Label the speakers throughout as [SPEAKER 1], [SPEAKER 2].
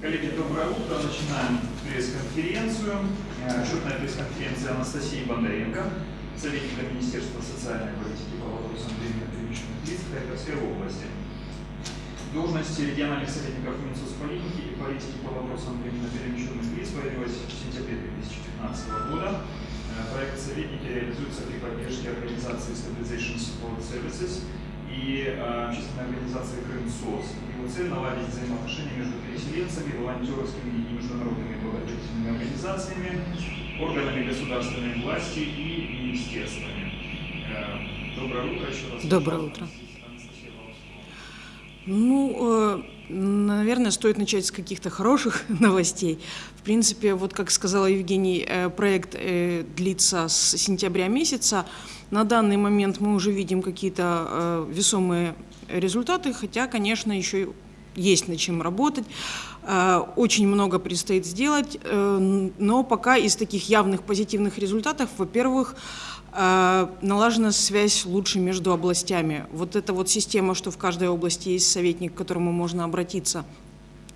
[SPEAKER 1] Коллеги, доброе утро. Начинаем пресс-конференцию. Э, Отчетная пресс-конференция Анастасии Бондаренко, советника Министерства социальной политики по вопросам временно перемещенных лиц Харьковской области. Должность региональных советников Минсоцполитики и политики по вопросам временно перемещенных лиц появилась в сентябре 2015 года. Э, Проект «Советники» реализуется при поддержке организации Stabilization Support Services и э, общественной организации «Крымсоц». Его цель – наладить взаимоотношения между переселенцами, волонтерскими и международными благотворительными организациями, органами государственной власти и министерствами. Э, Доброе утро еще раз.
[SPEAKER 2] Доброе утро. Ну, э, наверное, стоит начать с каких-то хороших новостей. В принципе, вот как сказала Евгений, э, проект э, длится с сентября месяца. На данный момент мы уже видим какие-то э, весомые результаты, хотя, конечно, еще есть над чем работать. Очень много предстоит сделать, но пока из таких явных позитивных результатов, во-первых, налажена связь лучше между областями. Вот эта вот система, что в каждой области есть советник, к которому можно обратиться.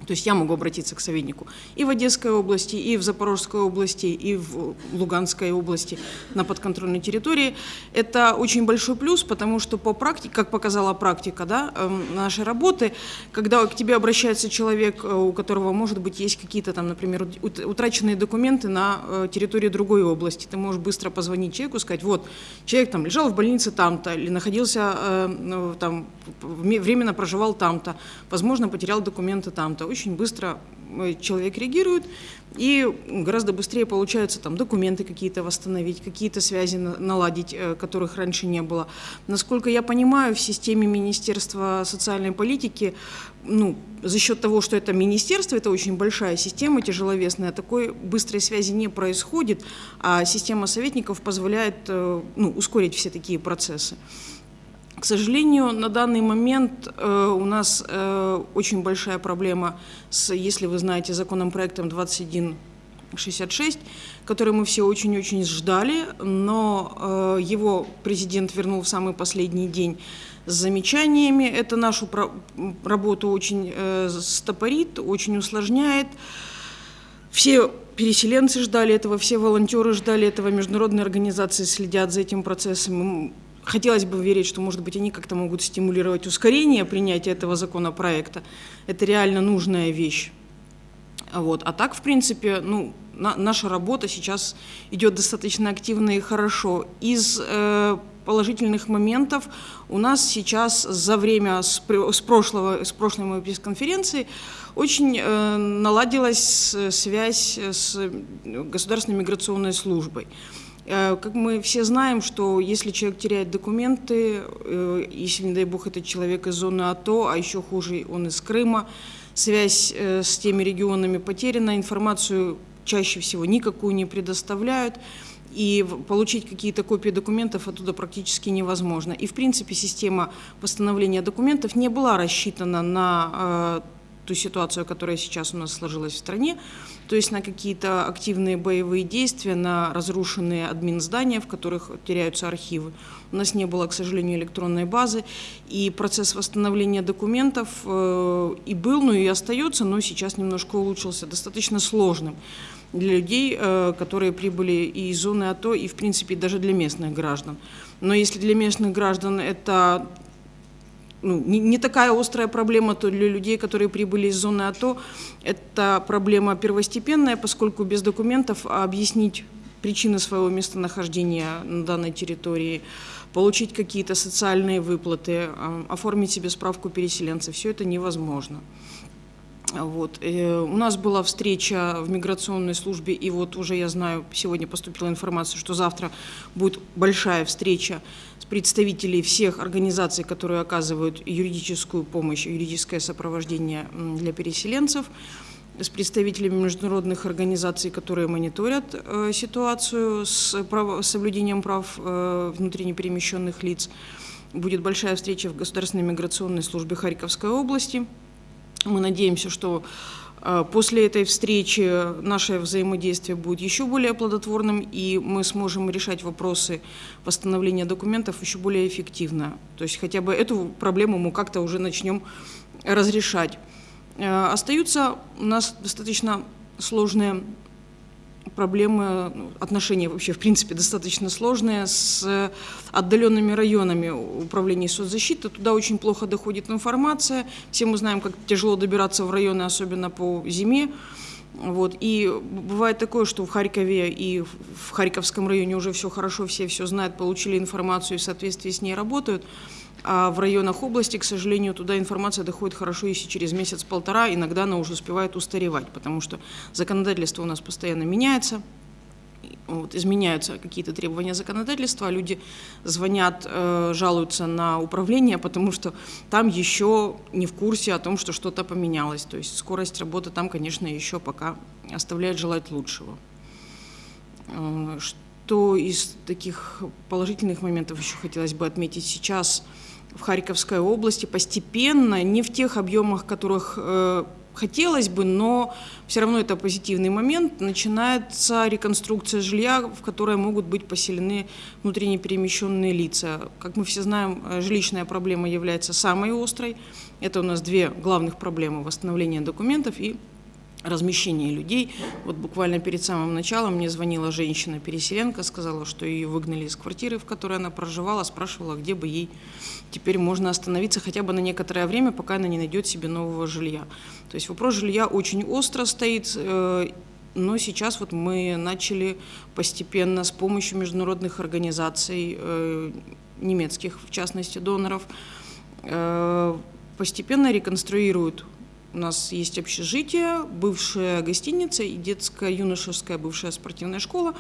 [SPEAKER 2] То есть я могу обратиться к советнику и в Одесской области, и в Запорожской области, и в Луганской области на подконтрольной территории. Это очень большой плюс, потому что по практике, как показала практика да, эм, нашей работы, когда к тебе обращается человек, э, у которого, может быть, есть какие-то там, например, ут- утраченные документы на э, территории другой области, ты можешь быстро позвонить человеку, сказать, вот, человек там лежал в больнице там-то, или находился э, ну, там, временно проживал там-то, возможно, потерял документы там-то. Очень быстро э, человек реагирует, и гораздо быстрее получается там документы какие-то восстановить, какие-то связи на- наладить, э, которых раньше не было. Насколько я понимаю, в системе Министерства социальной политики, ну, за счет того, что это министерство, это очень большая система, тяжеловесная, такой быстрой связи не происходит, а система советников позволяет э, ну, ускорить все такие процессы. К сожалению, на данный момент э, у нас э, очень большая проблема с, если вы знаете, законопроектом 2166, который мы все очень-очень ждали, но э, его президент вернул в самый последний день с замечаниями. Это нашу про- работу очень э, стопорит, очень усложняет. Все переселенцы ждали этого, все волонтеры ждали этого, международные организации следят за этим процессом. Хотелось бы верить, что, может быть, они как-то могут стимулировать ускорение принятия этого законопроекта. Это реально нужная вещь. Вот. А так, в принципе, ну, на- наша работа сейчас идет достаточно активно и хорошо. Из э, положительных моментов у нас сейчас за время с, с прошлого, с прошлой моей пресс-конференции очень э, наладилась э, связь с э, Государственной миграционной службой. Как мы все знаем, что если человек теряет документы, э, если, не дай бог, это человек из зоны АТО, а еще хуже, он из Крыма, связь э, с теми регионами потеряна, информацию чаще всего никакую не предоставляют, и получить какие-то копии документов оттуда практически невозможно. И, в принципе, система восстановления документов не была рассчитана на э, ту ситуацию, которая сейчас у нас сложилась в стране, то есть на какие-то активные боевые действия, на разрушенные админ-здания, в которых теряются архивы. У нас не было, к сожалению, электронной базы, и процесс восстановления документов э, и был, ну и остается, но сейчас немножко улучшился, достаточно сложным для людей, э, которые прибыли и из зоны АТО, и, в принципе, даже для местных граждан. Но если для местных граждан это ну, не, не такая острая проблема, то для людей, которые прибыли из зоны АТО, это проблема первостепенная, поскольку без документов объяснить причины своего местонахождения на данной территории, получить какие-то социальные выплаты, а, оформить себе справку переселенца, все это невозможно. Вот. э, У нас была встреча в миграционной службе, и вот уже я знаю, сегодня поступила информация, что завтра будет большая встреча с представителей всех организаций, которые оказывают юридическую помощь, юридическое сопровождение для переселенцев, с представителями международных организаций, которые мониторят э, ситуацию с прав- соблюдением прав э, внутренне перемещенных лиц. Будет большая встреча в Государственной миграционной службе Харьковской области. Мы надеемся, что э, после этой встречи наше взаимодействие будет еще более плодотворным, и мы сможем решать вопросы восстановления документов еще более эффективно. То есть хотя бы эту проблему мы как-то уже начнем разрешать. Э, Остаются у нас достаточно сложные проблемы, ну, отношения вообще, в принципе, достаточно сложные с отдаленными районами управления соцзащиты. Туда очень плохо доходит информация. Все мы знаем, как тяжело добираться в районы, особенно по зиме. Вот. И бывает такое, что в Харькове и в Харьковском районе уже все хорошо, все все знают, получили информацию и в соответствии с ней работают. А в районах области, к сожалению, туда информация доходит хорошо, если через месяц-полтора, иногда она уже успевает устаревать, потому что законодательство у нас постоянно меняется, вот, изменяются какие-то требования законодательства, а люди звонят, э, жалуются на управление, потому что там еще не в курсе о том, что что-то поменялось. То есть скорость работы там, конечно, еще пока оставляет желать лучшего. Э, что из таких положительных моментов еще хотелось бы отметить сейчас – в Харьковской области постепенно, не в тех объемах, которых э, хотелось бы, но все равно это позитивный момент. Начинается реконструкция жилья, в которое могут быть поселены внутренне перемещенные лица. Как мы все знаем, э, жилищная проблема является самой острой. Это у нас две главных проблемы – восстановление документов и размещение людей. Вот буквально перед самым началом мне звонила женщина-переселенка, сказала, что ее выгнали из квартиры, в которой она проживала, спрашивала, где бы ей теперь можно остановиться хотя бы на некоторое время, пока она не найдет себе нового жилья. То есть вопрос жилья очень остро стоит, э, но сейчас вот мы начали постепенно с помощью международных организаций, э, немецких в частности доноров, э, постепенно реконструируют у нас есть общежитие, бывшая гостиница и детская юношеская бывшая спортивная школа,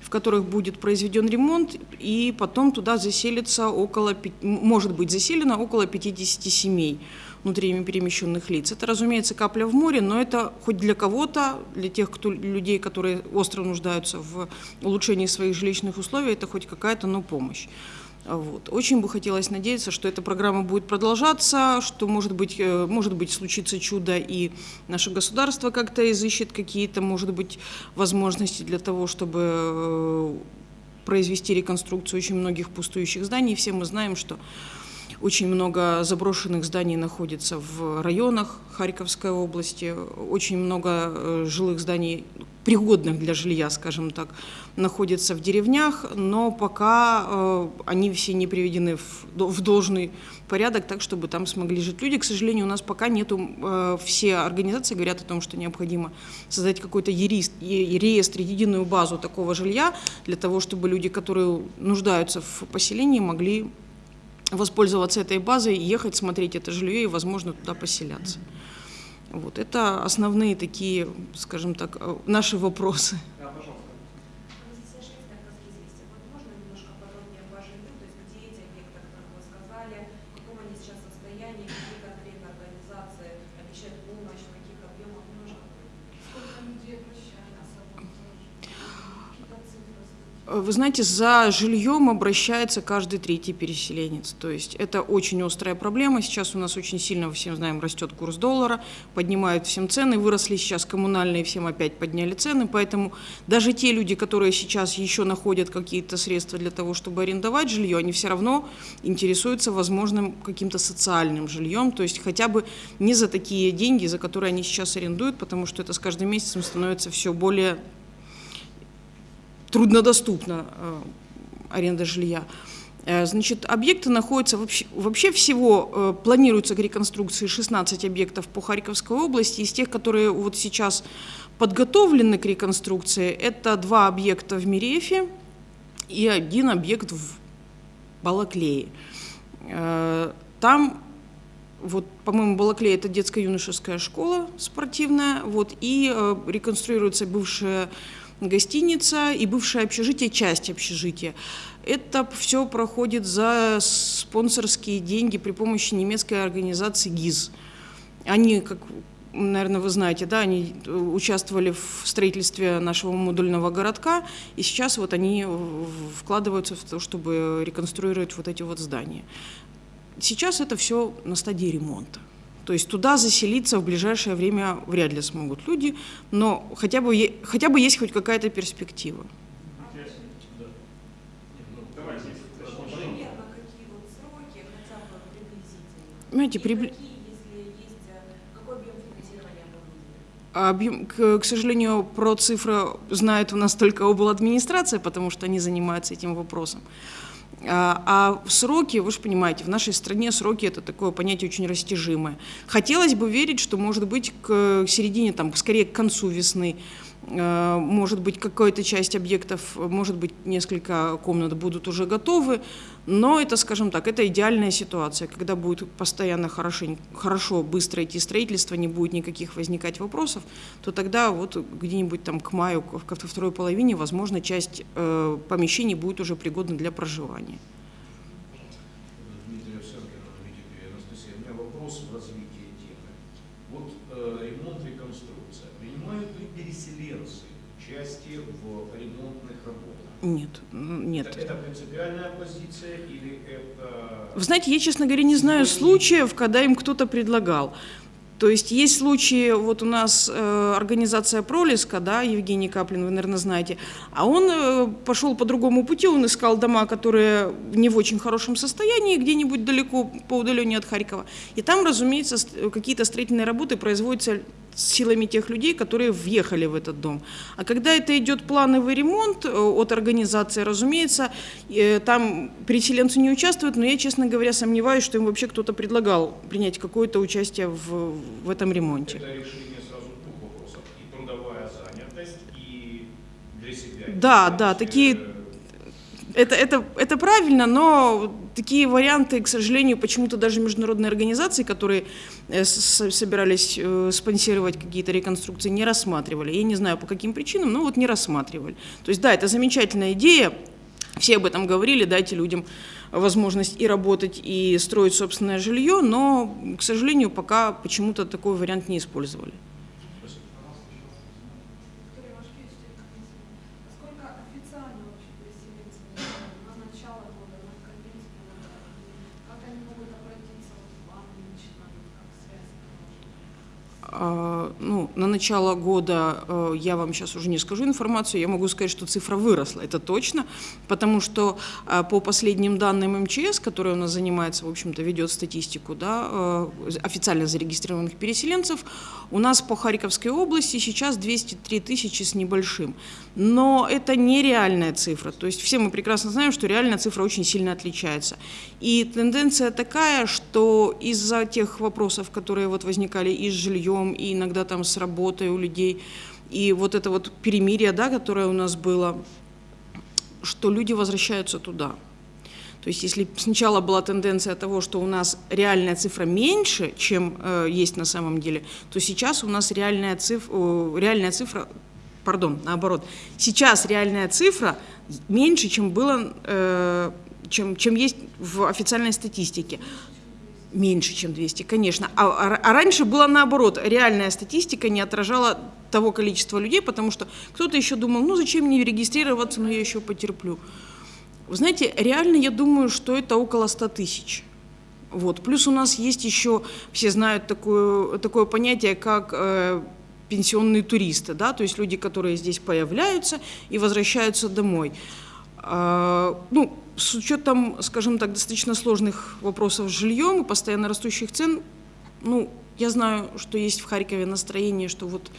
[SPEAKER 2] в которых будет произведен ремонт, и потом туда заселится около, может быть заселено около 50 семей внутренне перемещенных лиц. Это, разумеется, капля в море, но это хоть для кого-то, для тех кто, людей, которые остро нуждаются в улучшении своих жилищных условий, это хоть какая-то, но помощь. Вот. Очень бы хотелось надеяться, что эта программа будет продолжаться, что, может быть, э, может быть, случится чудо, и наше государство как-то изыщет какие-то, может быть, возможности для того, чтобы э, произвести реконструкцию очень многих пустующих зданий. Все мы знаем, что очень много заброшенных зданий находится в районах Харьковской области, очень много э, жилых зданий, пригодных для жилья, скажем так, находятся в деревнях, но пока э, они все не приведены в, в должный порядок, так, чтобы там смогли жить люди. К сожалению, у нас пока нету, э, все организации говорят о том, что необходимо создать какой-то реестр, единую базу такого жилья, для того, чтобы люди, которые нуждаются в поселении, могли воспользоваться этой базой, ехать, смотреть это жилье и, возможно, туда поселяться. Вот, это основные такие, скажем так, э, наши вопросы. Вы знаете, за жильем обращается каждый третий переселенец. То есть это очень острая проблема. Сейчас у нас очень сильно, всем знаем, растет курс доллара, поднимают всем цены, выросли сейчас коммунальные, всем опять подняли цены. Поэтому даже те люди, которые сейчас еще находят какие-то средства для того, чтобы арендовать жилье, они все равно интересуются возможным каким-то социальным жильем. То есть хотя бы не за такие деньги, за которые они сейчас арендуют, потому что это с каждым месяцем становится все более труднодоступна э, аренда жилья. Э, значит, объекты находятся, вообще, вообще всего э, планируется к реконструкции 16 объектов по Харьковской области. Из тех, которые вот сейчас подготовлены к реконструкции, это два объекта в Мирефе и один объект в Балаклее. Там, вот, по-моему, Балаклея – это детско-юношеская школа спортивная, вот, и реконструируется бывшая гостиница и бывшее общежитие, часть общежития. Это все проходит за спонсорские деньги при помощи немецкой организации ГИЗ. Они, как наверное, вы знаете, да, они участвовали в строительстве нашего модульного городка, и сейчас вот они вкладываются в то, чтобы реконструировать вот эти вот здания. Сейчас это все на стадии ремонта. То есть туда заселиться в ближайшее время вряд ли смогут люди, но хотя бы, хотя бы есть хоть какая-то перспектива.
[SPEAKER 3] Понимаете, прибли...
[SPEAKER 2] Объем, к, к сожалению, про цифры знает у нас только обладминистрация, потому что они занимаются этим вопросом. А, а сроки, вы же понимаете, в нашей стране сроки это такое понятие очень растяжимое. Хотелось бы верить, что, может быть, к середине, там, скорее к концу весны, может быть, какая-то часть объектов, может быть, несколько комнат будут уже готовы, но это, скажем так, это идеальная ситуация, когда будет постоянно хорошо, хорошо быстро идти строительство, не будет никаких возникать вопросов, то тогда вот где-нибудь там к маю, ко второй половине, возможно, часть э, помещений будет уже пригодна для проживания. Нет, нет.
[SPEAKER 3] Это, это принципиальная позиция или это...
[SPEAKER 2] Вы знаете, я, честно говоря, не знаю случаев, когда им кто-то предлагал. То есть есть случаи, вот у нас э, организация Пролиска, да, Евгений Каплин, вы, наверное, знаете, а он э, пошел по другому пути, он искал дома, которые не в очень хорошем состоянии, где-нибудь далеко по удалению от Харькова. И там, разумеется, какие-то строительные работы производятся силами тех людей, которые въехали в этот дом. А когда это идет плановый ремонт э, от организации, разумеется, э, там переселенцы не участвуют, но я, честно говоря, сомневаюсь, что им вообще кто-то предлагал принять какое-то участие в, в этом ремонте.
[SPEAKER 3] Это решение сразу двух вопросов. И трудовая занятость, и для себя.
[SPEAKER 2] Да, да, такие это, это, это правильно, но такие варианты, к сожалению, почему-то даже международные организации, которые э, собирались э, спонсировать какие-то реконструкции, не рассматривали. Я не знаю, по каким причинам, но вот не рассматривали. То есть, да, это замечательная идея, все об этом говорили, дайте людям возможность и работать, и строить собственное жилье, но, к сожалению, пока почему-то такой вариант не использовали. Ну, на начало года э, я вам сейчас уже не скажу информацию, я могу сказать, что цифра выросла, это точно, потому что э, по последним данным МЧС, который у нас занимается, в общем-то, ведет статистику да, э, официально зарегистрированных переселенцев, у нас по Харьковской области сейчас 203 тысячи с небольшим. Но это не реальная цифра, то есть все мы прекрасно знаем, что реальная цифра очень сильно отличается. И тенденция такая, что из-за тех вопросов, которые вот возникали и с жильем, жильем, и иногда там с работой у людей. И вот это вот перемирие, да, которое у нас было, что люди возвращаются туда. То есть если сначала была тенденция того, что у нас реальная цифра меньше, чем э, есть на самом деле, то сейчас у нас реальная цифра, э, реальная цифра пардон, наоборот, сейчас реальная цифра меньше, чем было, э, чем, чем есть в официальной статистике. Меньше, чем 200, конечно. А, а, а раньше было наоборот. Реальная статистика не отражала того количества людей, потому что кто-то еще думал, ну зачем мне регистрироваться, но я еще потерплю. Вы знаете, реально я думаю, что это около 100 тысяч. Вот. Плюс у нас есть еще, все знают такое, такое понятие, как э, пенсионные туристы, да, то есть люди, которые здесь появляются и возвращаются домой. Э, ну, с учетом, скажем так, достаточно сложных вопросов с жильем и постоянно растущих цен, ну, я знаю, что есть в Харькове настроение, что вот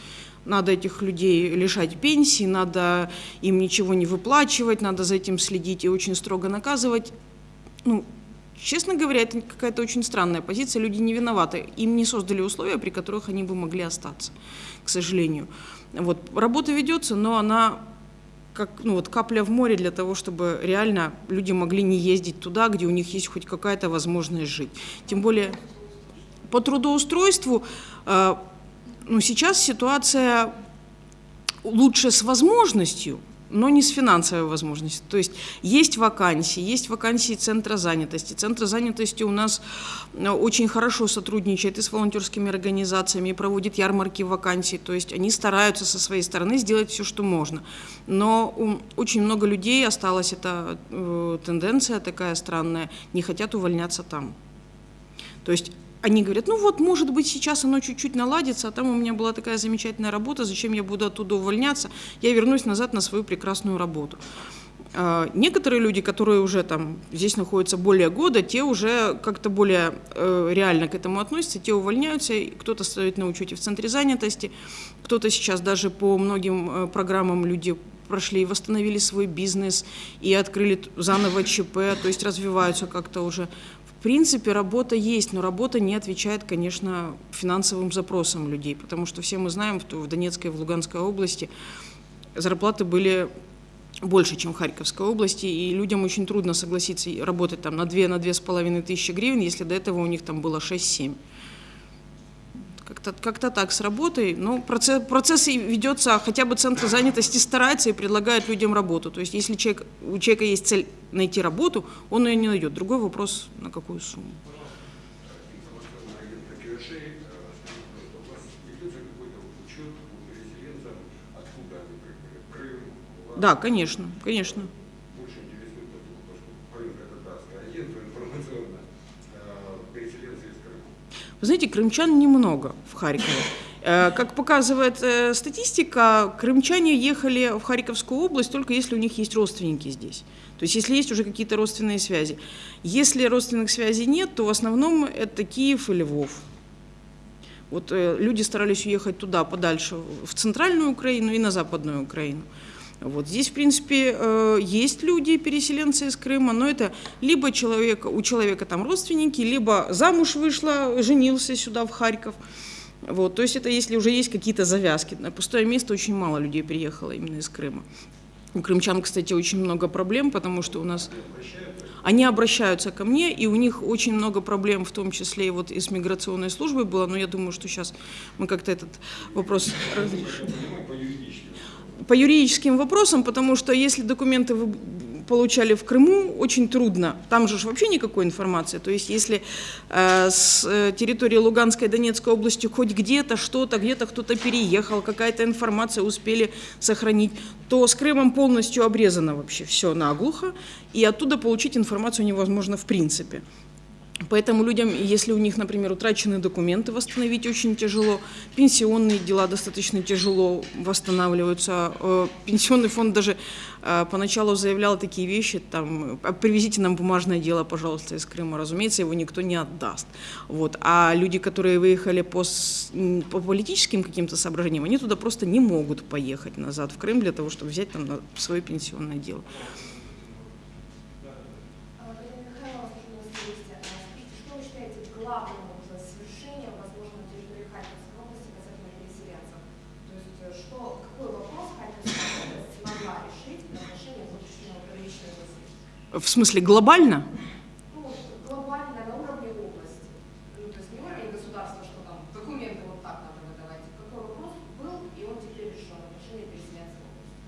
[SPEAKER 2] надо этих людей лишать пенсии, надо им ничего не выплачивать, надо за этим следить и очень строго наказывать. Ну, честно говоря, это какая-то очень странная позиция, люди не виноваты, им не создали условия, при которых они бы могли остаться, к сожалению. Вот, работа ведется, но она как ну, вот капля в море для того, чтобы реально люди могли не ездить туда, где у них есть хоть какая-то возможность жить. Тем более по трудоустройству э, ну, сейчас ситуация лучше с возможностью, но не с финансовой возможностью. То есть есть вакансии, есть вакансии Центра занятости. Центр занятости у нас э, очень хорошо сотрудничает и с волонтерскими организациями, и проводит ярмарки вакансий. То есть они стараются со своей стороны сделать все, что можно. Но очень много людей осталась эта э, тенденция такая странная, не хотят увольняться там. То есть они говорят, ну вот, может быть, сейчас оно чуть-чуть наладится, а там у меня была такая замечательная работа, зачем я буду оттуда увольняться, я вернусь назад на свою прекрасную работу. А Некоторые люди, которые уже там здесь находятся более года, те уже как-то более э, реально к этому относятся, те увольняются, кто-то стоит на учете в центре занятости, кто-то сейчас даже по многим э, программам люди прошли и восстановили свой бизнес, и открыли заново ЧП, то есть развиваются как-то уже. В принципе, работа есть, но работа не отвечает, конечно, финансовым запросам людей, потому что все мы знаем, что в Донецкой и в Луганской области зарплаты были больше, чем в Харьковской области, и людям очень трудно согласиться работать там на 2 на тысячи гривен, если до этого у них там было 6-7. Как-то как так с работой. Но процесс, процесс и ведется, хотя бы центр занятости старается и предлагает людям работу. То есть если человек, у человека есть цель найти работу, он ее не найдет. Другой вопрос, на какую сумму.
[SPEAKER 4] информационный агент КРШ, скажите, у вас ведется какой-то учет по переселенцам, откуда они прибыли? Крым, Луганск?
[SPEAKER 2] Да, конечно, конечно.
[SPEAKER 4] Больше интересует, поскольку поскольку Полинка татарское агентство информационное, э, переселенцы из Крыма.
[SPEAKER 2] Вы знаете, крымчан немного в Харькове. Э, Как показывает э, статистика, крымчане ехали в Харьковскую область только если у них есть родственники здесь. То есть если есть уже какие-то родственные связи. Если родственных связей нет, то в основном это Киев и Львов. Вот э, люди старались уехать туда, подальше, в центральную Украину и на западную Украину. Вот здесь, в принципе, э, есть люди, переселенцы из Крыма, но это либо человек, у человека там родственники, либо замуж вышла, женился сюда, в Харьков. Вот, то есть это если уже есть какие-то завязки. На пустое место очень мало людей приехало именно из Крыма. У крымчан, кстати, очень много проблем, потому что у нас они обращаются ко мне, и у них очень много проблем, в том числе и вот и с миграционной службой было, но я думаю, что сейчас мы как-то этот вопрос разрешим. По юридическим вопросам, потому что если документы вы получали в Крыму, очень трудно. Там же вообще никакой информации. То есть если э, с э, территории Луганской и Донецкой области хоть где-то что-то, где-то кто-то переехал, какая-то информация успели сохранить, то с Крымом полностью обрезано вообще все наглухо, и оттуда получить информацию невозможно в принципе. Поэтому людям, если у них, например, утрачены документы, восстановить очень тяжело. Пенсионные дела достаточно тяжело восстанавливаются. Э, Пенсионный фонд даже э, поначалу заявлял такие вещи, там, «А привезите нам бумажное дело, пожалуйста, из Крыма. Разумеется, его никто не отдаст. Вот. А люди, которые выехали по, по политическим каким-то соображениям, они туда просто не могут поехать назад в Крым для того, чтобы взять там свое пенсионное дело.
[SPEAKER 5] Марина Михайловна, у нас есть. А, Скажите, что вы считаете главным уже свершением, возможно, на территории Харьковской области касательно переселенцев? То есть, э, что, какой вопрос Харьковская область смогла решить в отношении будущего приличной России?
[SPEAKER 2] В смысле, глобально?
[SPEAKER 5] Ну, глобально, на уровне области. Ну, то есть не уровень государства, что там документы вот так надо выдавать. Какой вопрос был, и он теперь решен в отношении переселенцев в области?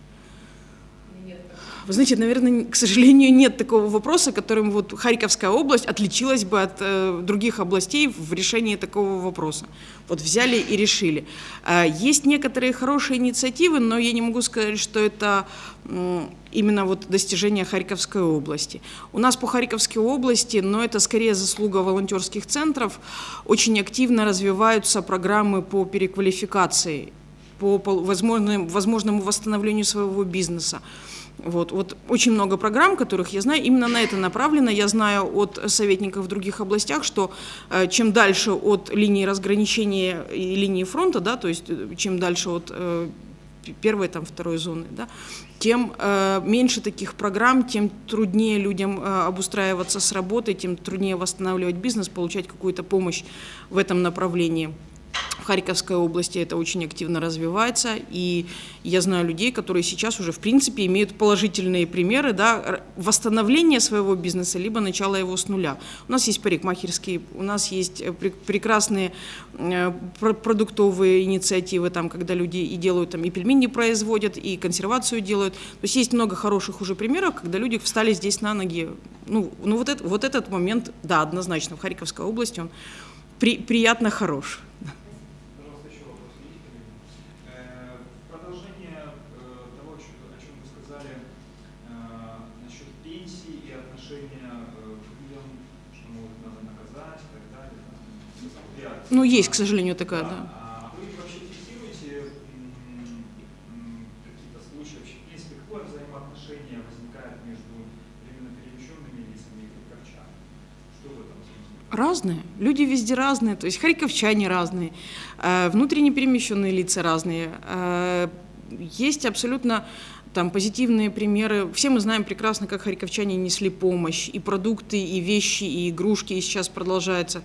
[SPEAKER 5] Или нет такого?
[SPEAKER 2] Вы знаете, наверное, к сожалению, нет такого вопроса, которым вот Харьковская область отличилась бы от э, других областей в решении такого вопроса. Вот взяли и решили. Э, есть некоторые хорошие инициативы, но я не могу сказать, что это м, именно вот достижение Харьковской области. У нас по Харьковской области, но это скорее заслуга волонтерских центров, очень активно развиваются программы по переквалификации, по возможным- возможному восстановлению своего бизнеса. Вот, вот очень много программ, которых я знаю, именно на это направлено. Я знаю от советников в других областях, что э, чем дальше от линии разграничения и линии фронта, да, то есть э, чем дальше от э, первой, там, второй зоны, да, тем э, меньше таких программ, тем труднее людям э, обустраиваться с работой, тем труднее восстанавливать бизнес, получать какую-то помощь в этом направлении. В Харьковской области это очень активно развивается, и я знаю людей, которые сейчас уже, в принципе, имеют положительные примеры да, восстановления своего бизнеса, либо начала его с нуля. У нас есть парикмахерские, у нас есть э, пре- прекрасные э, пр- продуктовые инициативы, там, когда люди и делают, там, и пельмени производят, и консервацию делают. То есть есть много хороших уже примеров, когда люди встали здесь на ноги. Ну, ну вот, это, вот этот момент, да, однозначно, в Харьковской области он при- приятно хорош.
[SPEAKER 1] Пожалуйста, еще вопрос есть? Э, в Продолжение э, того, о чем о чем вы сказали э, насчет пенсий и отношения э, к людям, что могут надо наказать и так далее. там, восприятие.
[SPEAKER 2] Ну, есть, к сожалению, такая, да.
[SPEAKER 1] А вы вообще фиксируете м, м, какие-то случаи, вообще, в принципе, какое взаимоотношение возникает между временно перемещенными лицами и харьковчанами? Что в этом смысле?
[SPEAKER 2] Разные. Люди везде разные, то есть харьковчане разные, э, внутренне перемещенные лица разные. Э, Есть абсолютно там позитивные примеры. Все мы знаем прекрасно, как харьковчане несли помощь, и продукты, и вещи, и игрушки, и сейчас продолжается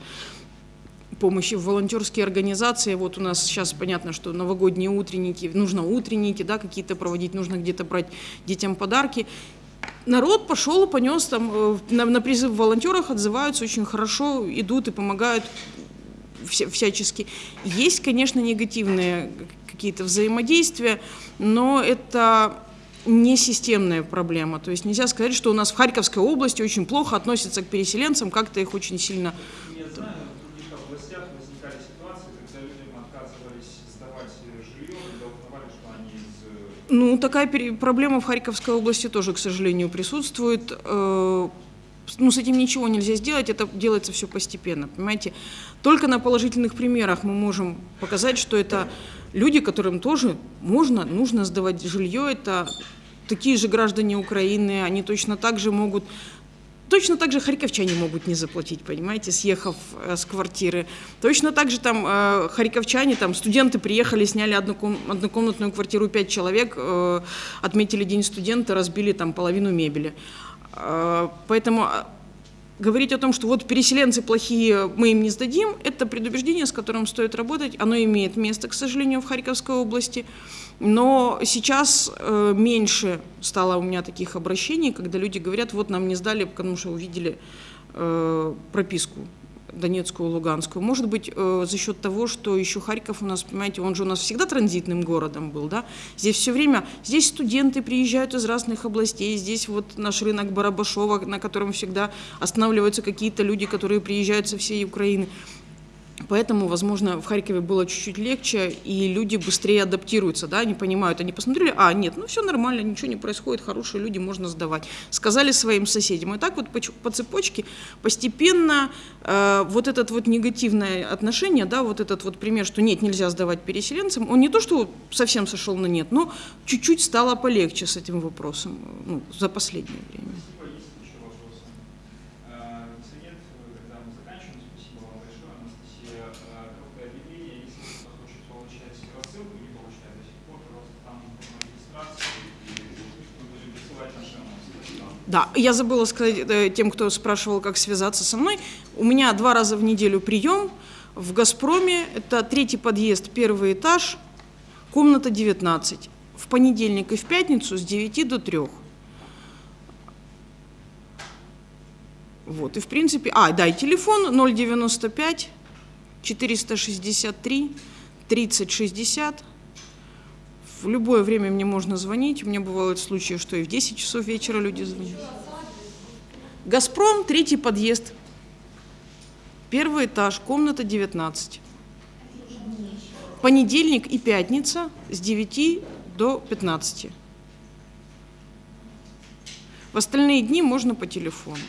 [SPEAKER 2] помощи в волонтерские организации. Вот у нас сейчас понятно, что новогодние утренники, нужно утренники, да, какие-то проводить, нужно где-то брать детям подарки. Народ пошел, понес там, э, на, на призыв волонтерах отзываются очень хорошо, идут и помогают вся- всячески. Есть, конечно, негативные какие-то взаимодействия, но это не системная проблема. То есть нельзя сказать, что у нас в Харьковской области очень плохо относятся к переселенцам, как-то их очень сильно
[SPEAKER 1] Я знаю, в других областях возникали ситуации, когда людям отказывались сдавать жилье, когда узнавали, что они из э,
[SPEAKER 2] Ну, такая проблема в Харьковской области тоже, к сожалению, присутствует. Э, Ну, с этим ничего нельзя сделать, это делается все постепенно, понимаете. Только на положительных примерах мы можем показать, что это люди, которым тоже можно, нужно сдавать жилье, это такие же граждане Украины, они точно так же могут Точно так же харьковчане могут не заплатить, понимаете, съехав э, с квартиры. Точно так же там э, харьковчане, там студенты приехали, сняли одноком- однокомнатную квартиру, пять человек, э, отметили день студента, разбили там половину мебели. Э, поэтому э, говорить о том, что вот переселенцы плохие, мы им не сдадим, это предубеждение, с которым стоит работать. Оно имеет место, к сожалению, в Харьковской области. Но сейчас э, меньше стало у меня таких обращений, когда люди говорят, вот нам не сдали, потому что увидели э, прописку Донецкую, Луганскую. Может быть, э, за счет того, что еще Харьков у нас, понимаете, он же у нас всегда транзитным городом был, да? Здесь все время, здесь студенты приезжают из разных областей, здесь вот наш рынок Барабашова, на котором всегда останавливаются какие-то люди, которые приезжают со всей Украины. Поэтому, возможно, в Харькове было чуть-чуть легче, и люди быстрее адаптируются, да, они понимают, они посмотрели, а, нет, ну все нормально, ничего не происходит, хорошие люди, можно сдавать. Сказали своим соседям. И так вот по, по цепочке постепенно э, вот этот вот негативное отношение, да, вот этот вот пример, что нет, нельзя сдавать переселенцам, он не то, что совсем сошел на нет, но чуть-чуть стало полегче с этим вопросом, ну, за последнее время.
[SPEAKER 1] Спасибо. Есть еще вопросы? Э, Если нет, тогда мы заканчиваем. Спасибо вам большое, Анастасия. Э, Короткое объявление. Если кто-то хочет получать рассылку, не получает до сих пор, пожалуйста, там форма регистрации, и мы будем присылать наши анонсы. Спасибо.
[SPEAKER 2] Да, я забыла сказать э, тем, кто спрашивал, как связаться со мной. У меня два раза в неделю прием в «Газпроме». Это третий подъезд, первый этаж, комната 19. В понедельник и в пятницу с 9 до 3. Вот, и в принципе... А, да, и телефон 095 463 30 60. В любое время мне можно звонить. У меня бывают случаи, что и в 10 часов вечера люди звонят. «Газпром», третий подъезд. Первый этаж, комната 19. Понедельник и пятница с 9 до 15. В остальные дни можно по телефону.